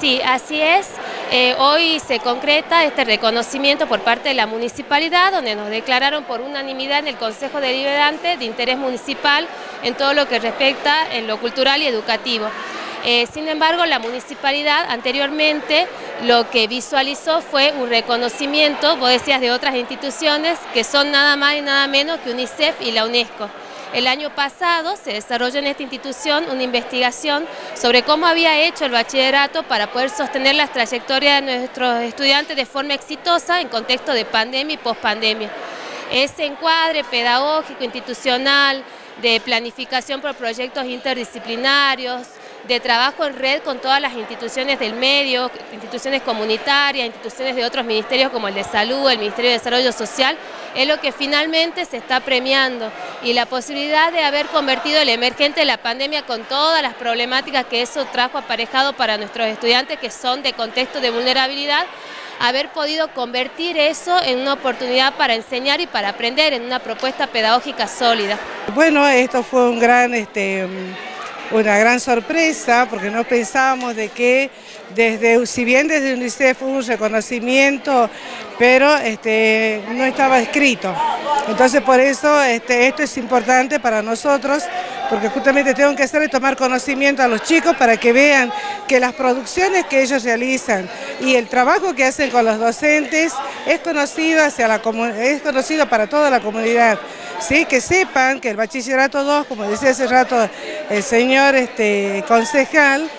Sí, así es. Eh, hoy se concreta este reconocimiento por parte de la municipalidad, donde nos declararon por unanimidad en el Consejo Deliberante de interés municipal en todo lo que respecta en lo cultural y educativo. Eh, sin embargo, la municipalidad anteriormente lo que visualizó fue un reconocimiento, vos decías, de otras instituciones que son nada más y nada menos que UNICEF y la UNESCO. El año pasado se desarrolló en esta institución una investigación sobre cómo había hecho el bachillerato para poder sostener las trayectorias de nuestros estudiantes de forma exitosa en contexto de pandemia y pospandemia. Ese encuadre pedagógico, institucional, de planificación por proyectos interdisciplinarios, de trabajo en red con todas las instituciones del medio, instituciones comunitarias, instituciones de otros ministerios como el de Salud, el Ministerio de Desarrollo Social, es lo que finalmente se está premiando y la posibilidad de haber convertido el emergente de la pandemia con todas las problemáticas que eso trajo aparejado para nuestros estudiantes que son de contexto de vulnerabilidad, haber podido convertir eso en una oportunidad para enseñar y para aprender en una propuesta pedagógica sólida. Bueno, esto fue un gran... Este, una gran sorpresa porque no pensábamos de que desde, si bien desde UNICEF hubo un reconocimiento, pero este, no estaba escrito. Entonces por eso este, esto es importante para nosotros, porque justamente tengo que hacer es tomar conocimiento a los chicos para que vean que las producciones que ellos realizan y el trabajo que hacen con los docentes es conocido, hacia la, es conocido para toda la comunidad. ¿Sí? que sepan que el bachillerato 2, como decía hace rato el señor este, concejal,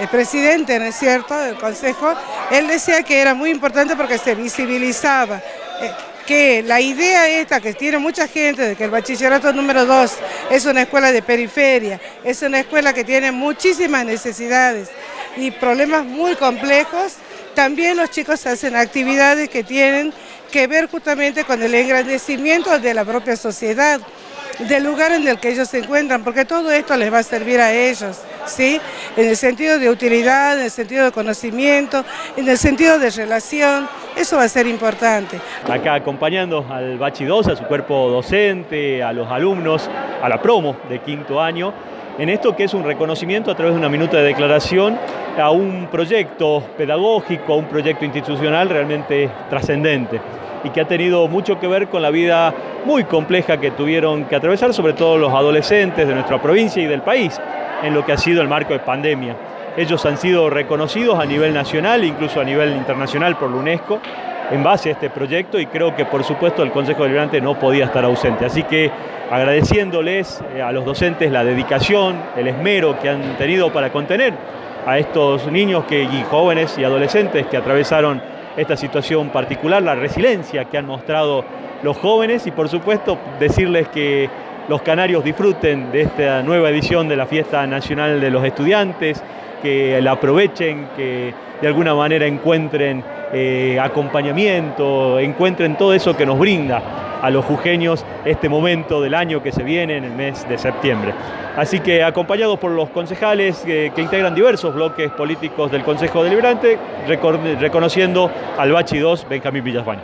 el presidente, ¿no es cierto?, del consejo, él decía que era muy importante porque se visibilizaba eh, que la idea esta que tiene mucha gente de que el bachillerato número 2 es una escuela de periferia, es una escuela que tiene muchísimas necesidades y problemas muy complejos, también los chicos hacen actividades que tienen que ver justamente con el engrandecimiento de la propia sociedad, del lugar en el que ellos se encuentran, porque todo esto les va a servir a ellos, ¿sí? En el sentido de utilidad, en el sentido de conocimiento, en el sentido de relación, eso va a ser importante. Acá acompañando al Bachi 2, a su cuerpo docente, a los alumnos, a la promo de quinto año, en esto que es un reconocimiento a través de una minuta de declaración a un proyecto pedagógico, a un proyecto institucional realmente trascendente y que ha tenido mucho que ver con la vida muy compleja que tuvieron que atravesar, sobre todo los adolescentes de nuestra provincia y del país, en lo que ha sido el marco de pandemia. Ellos han sido reconocidos a nivel nacional, incluso a nivel internacional por la UNESCO, en base a este proyecto y creo que por supuesto el Consejo Deliberante no podía estar ausente. Así que agradeciéndoles eh, a los docentes la dedicación, el esmero que han tenido para contener a estos niños que, y jóvenes y adolescentes que atravesaron esta situación particular, la resiliencia que han mostrado los jóvenes y por supuesto decirles que los canarios disfruten de esta nueva edición de la Fiesta Nacional de los Estudiantes, que la aprovechen, que de alguna manera encuentren eh, acompañamiento, encuentren todo eso que nos brinda a los jujeños este momento del año que se viene en el mes de septiembre. Así que acompañados por los concejales que integran diversos bloques políticos del Consejo Deliberante, reconociendo al Bachi 2 Benjamín Villasbaño.